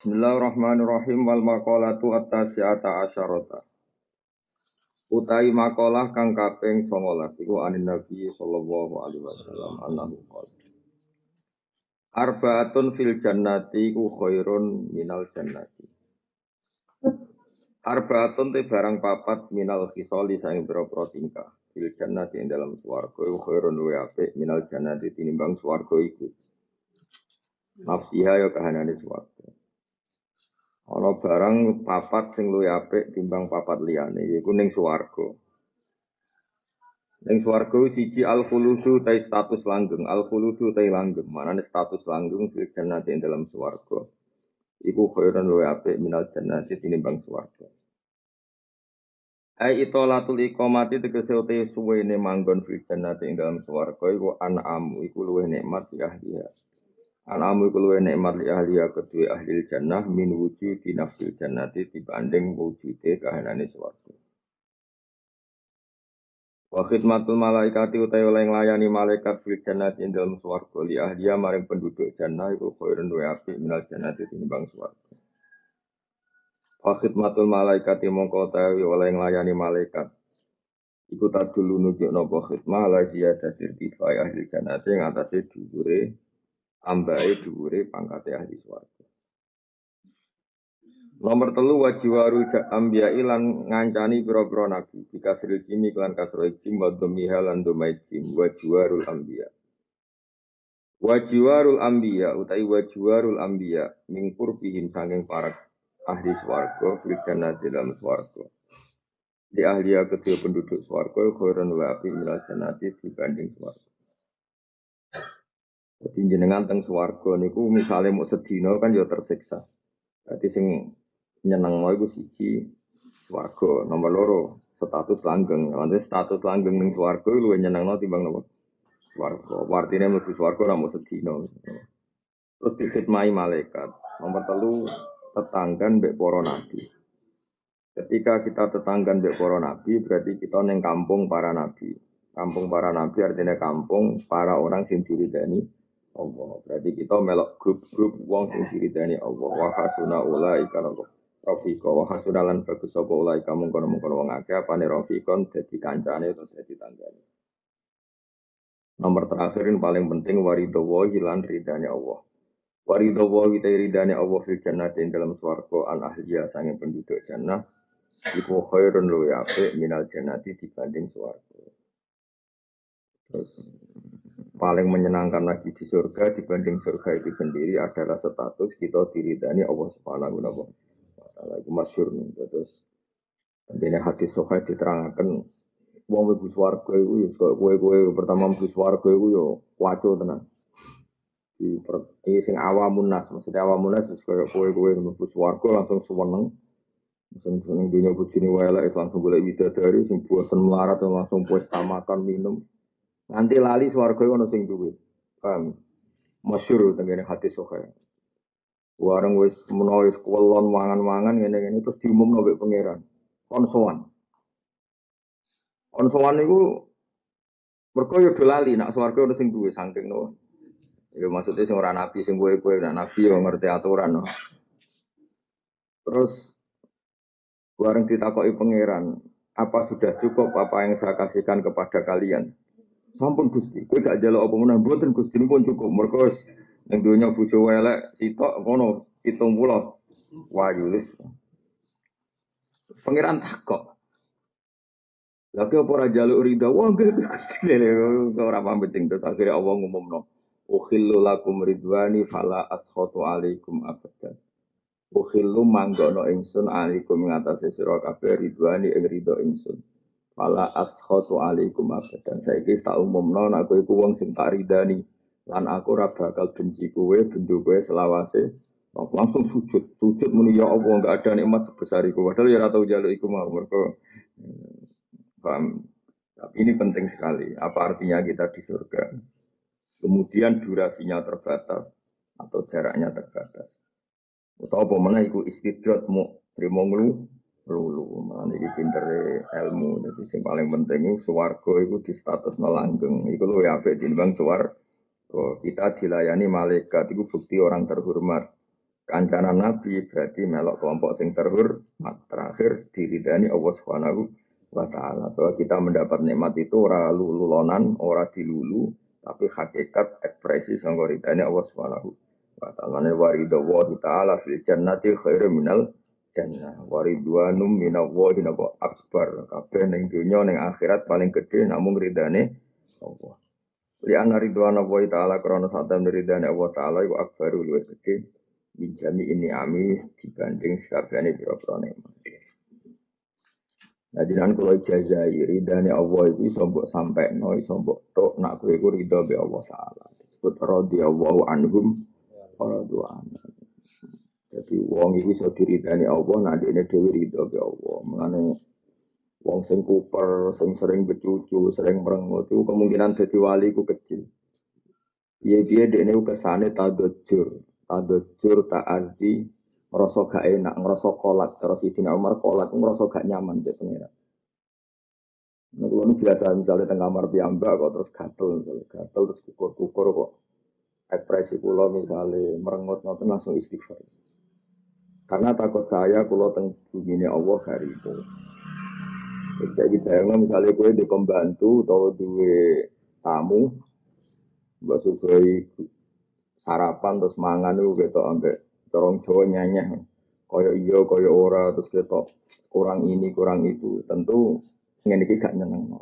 Bismillahirrahmanirrahim wal maqalatu at-tasi'ata asyarata. Utai makalah kang kaping 19 iku anin Nabi sallallahu alaihi wasallam annahu qala. Arbaatun fil jannati ku khairun minal jannati. Arbaatun te barang papat minal khisali saing pira-pira tingkah. Fil jannati ing dalam swarga iku khairun luwe apik minal jannati tinimbang swarga iku. Nafsiha ya kahanane swarga. Ana barang papat sing luwih apik timbang papat liyane yaiku ning swarga. Ning swarga siji al khuludu ta status langgeng. Al khuludu ta langgeng. Manane status langgeng fil jannati dalam swarga. Iku khairan luwih apik minal jannati tinimbang swarga. Ai itolatul iqamati tegese uti suwene manggon fil jannati ing dalam swarga iku anamu iku luwih nikmat ya dia Anamu iku luwih nikmat li ahli ya kedue ahli jannah min wujud di nafsil jannati dibanding wujude kahanane swarga. Wa khidmatul malaikati utai oleh nglayani malaikat fil jannati ing dalem swarga li ahli maring penduduk jannah iku khairun wa apik minal jannati tinimbang swarga. Wa khidmatul malaikati mongko utawi oleh nglayani malaikat iku tak dulu nunjuk nopo khidmah la ziyadatir tifai ahli jannati ing atase dhuwure ambae dhuwure pangkate ahli swarga. Nomor telu wajiwaru ambia ilan ngancani pira-pira nabi dikasril jimi klan kasro jim wa lan dhamai jim wajiwarul ambia. Wajiwarul ambia utai wajiwarul ambia mingkur pihim sanging para ahli swarga fil dalam swarga. Di ahli kedua penduduk swarga khairan wa api minal jannati dibanding swarga. Jadi jenengan teng swarga niku misalnya mau sedino kan ya tersiksa. Jadi sing nyeneng mau iku siji swarga, nomor loro status langgeng. Nanti status langgeng ning swarga luwih nyenengno timbang nopo? Swarga. Artine mlebu swarga ora mau sedino. Terus dikhidmati malaikat. Nomor telu tetanggan mbek para nabi. Ketika kita tetanggan mbek para nabi berarti kita neng kampung para nabi. Kampung para nabi artinya kampung para orang sing diridani Allah. Berarti kita melok grup-grup wong sing diridani Allah. Wa hasuna ulaika Rafika wa hasuna lan bagus sapa ulaika mung kono-mung wong akeh apane rafikon dadi kancane atau dadi tanggane. Nomor terakhir yang paling penting warido wa hilan ridane Allah. Warido wa witai ridane Allah fil jannati dalam swarga an ahliya sange penduduk jannah iku khairun luwi apik minal jannati dibanding swarga. Terus paling menyenangkan lagi di surga dibanding surga itu sendiri adalah status kita diridani Allah Subhanahu wa taala. Itu masyhur terus ini hati sokai diterangkan wong mlebu swarga iku ya kowe-kowe pertama mlebu swarga iku ya waco tenan. Di ini sing awamun nas, maksudnya awamun nas kaya kowe-kowe mlebu swarga langsung seneng. Langsung seneng dunia bujine wae langsung golek widadari sing bosen melarat langsung puas makan minum. Nanti lali swarga ono sing duwe. Paham? Masyhur tengene hati sohe. Warang wis menawa wis kuwelon mangan-mangan ngene-ngene terus diumumno mbek pangeran. Kon sowan. Kon sowan niku mergo yo do lali nak swarga ono sing duwe saking no. Ya maksudnya sing ora nabi sing kowe-kowe nak nabi yo ngerti aturan no. Terus bareng ditakoki pangeran, apa sudah cukup apa yang saya kasihkan kepada kalian? Sampun Gusti, kowe gak jaluk apa meneh mboten Gusti pun cukup. Mergo ning donya bojo elek sitok ngono 70 wayu wis. Pangeran takok. Lagi apa ora jaluk rida? Wah, Gusti ora paham penting terus akhirnya Allah ngumumno. Ukhillu lakum ridwani fala askhatu alaikum abadan. Ukhillu manggono ingsun alaikum ngatasi sira kabeh ridwani ing ridho ingsun. Fala askhatu alaikum abadan. Saiki tak umumno nek kowe iku wong sing tak ridani lan aku ora bakal benci kowe, bendu kowe selawase. Langsung sujud, sujud muni ya Allah enggak ada nikmat sebesar iku. Padahal ya ora tau jaluk iku mau mergo paham. Tapi ini penting sekali. Apa artinya kita di surga? Kemudian durasinya terbatas atau jaraknya terbatas. Atau apa mana iku istidrat mau terima lulu mana ini pinter ilmu. Jadi yang paling penting itu suwargo itu di status melanggeng itu lo ya di bang suwar oh, kita dilayani malaikat itu bukti orang terhormat. Kancanan Nabi berarti melok kelompok sing terhormat. Terakhir diridani Allah Subhanahu wa taala. Bahwa kita mendapat nikmat itu ora lululonan, ora dilulu, tapi hakikat ekspresi sanggo ridani Allah Subhanahu wa taala. Ne warido wa taala fil jannati khairu minal jannah. Waridwanum minallahi napa akbar. Kabeh ning donya ning akhirat paling gede namung ridane Allah. Li anna ridwana wa taala krana satam ridane Allah taala iku akbaru luwih gede minjami ini ami dibanding sekabehane pira-pira nikmat. Nah, jinan kalau ijazai ridhani Allah itu iso mbok sampekno, iso mbok tok nak kowe iku ridho be Allah taala. Disebut radhiyallahu anhum wa dua Jadi wong itu iso diridani Allah, nah dene dhewe ridho be Allah. Mulane wong sing kuper, sing sering becucu, sering merengut itu kemungkinan dadi wali ku kecil. Iya dia dene kesane tadajur, tadajur ta'azi ngerasa gak enak, ngerasa kolak terus Sidina Umar kolak ngerasa gak nyaman di pengira. Nah, kalau biasa misalnya tengah kamar piyambak kok terus gatel, misalnya gatel terus kukur-kukur kok ekspresi kulo misalnya merengut ngoten langsung istighfar. Karena takut saya kulo teng bumi Allah hari itu. Jadi saya misalnya gue di pembantu atau dua tamu, Mbak Sugoi sarapan terus mangan itu gitu ambek corong Jawa nyanyi koyo iya koyo ora terus gitu kurang ini kurang itu. Tentu ngene iki gak nyeneng